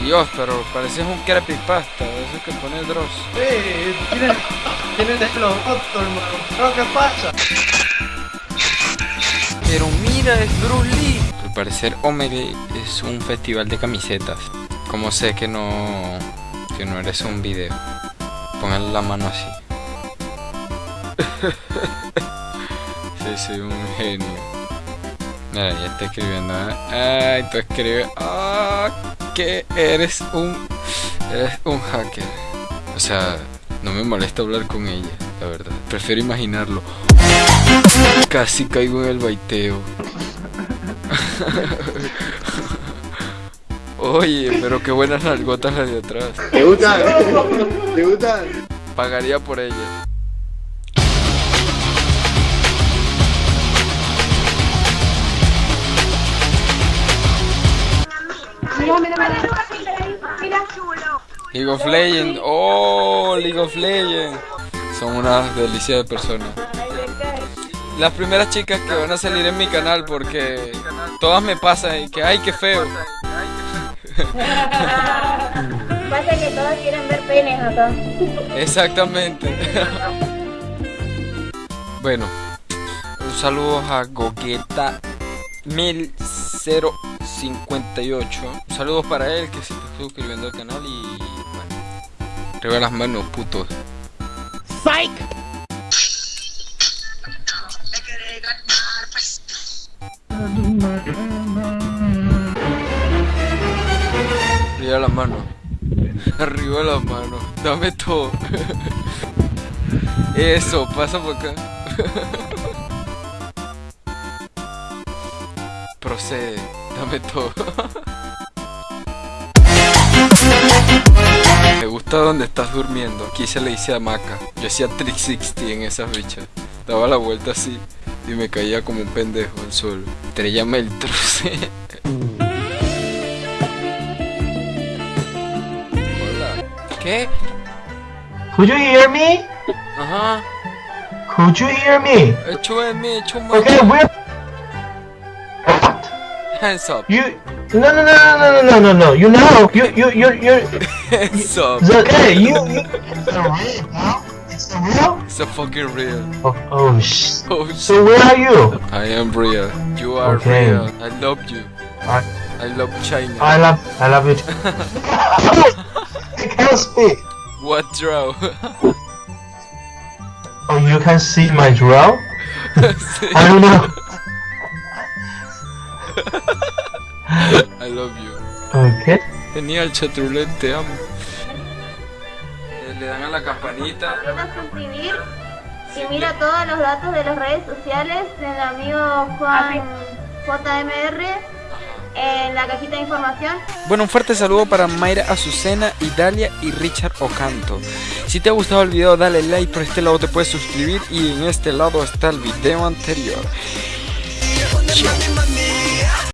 Dios, pero pareces un creepypasta, eso que pone Dross. Sí, tiene, tiene desflojoto, hermano. ¿Qué pasa? Pero mira, es Bruce Lee. Al parecer Omegle es un festival de camisetas. Como sé que no que no eres un video. Pongan la mano así. sí, soy un genio. Mira, ya está escribiendo. ¿eh? Ay, tú escribes. Ah, que eres un eres un hacker. O sea, no me molesta hablar con ella, la verdad. Prefiero imaginarlo. Casi caigo en el baiteo. Oye, pero qué buenas nalgotas las de atrás. ¿Te gustan? ¿Te gustan? Pagaría por ellas. Mira, mira, mira. Mira, chulo. League of Legends. Oh, League of Legends. Son unas delicias de personas. Las primeras chicas que van a salir en mi canal porque todas me pasan y que ay, qué feo. Pasa que todos quieren ver penes acá. Exactamente. bueno, un saludo a Gogueta 1058. Saludos para él que se está suscribiendo al canal y bueno. Arriba las manos, putos. Arriba las manos. Arriba las manos. Dame todo. Eso, pasa por acá. Procede. Dame todo. Me gusta donde estás durmiendo. Aquí se le dice hamaca. Yo hacía 360 en esas bichas. Daba la vuelta así y me caía como un pendejo al suelo. Estrellame el truce. Hola. ¿Qué? Could you hear me? Ajá. Could you hear me? Hecho de mí, hecho. Okay, we're... Hands up. You... No, no, no, no, no, no, no, no. You know, you, you, you, you... Hands up. It's okay, you... you... It's a real, bro. It's a real? It's a fucking real. Oh, oh sh... Oh shit. So where are you? I am real. You are Okay. real. I love you. I, I love China. I love, I love it. I can't speak. What draw? Oh, you can see my draw? I don't know. I love you. Okay. Genial, Chatrulet, te amo. Le dan a la campanita. Quiero suscribir y mira todos los datos de las redes sociales del amigo Juan JMR en la cajita de información. Bueno, un fuerte saludo para Mayra Azucena, Idalia y Richard Ocanto. Si te ha gustado el video, dale like. Por este lado te puedes suscribir y en este lado está el video anterior. Chao.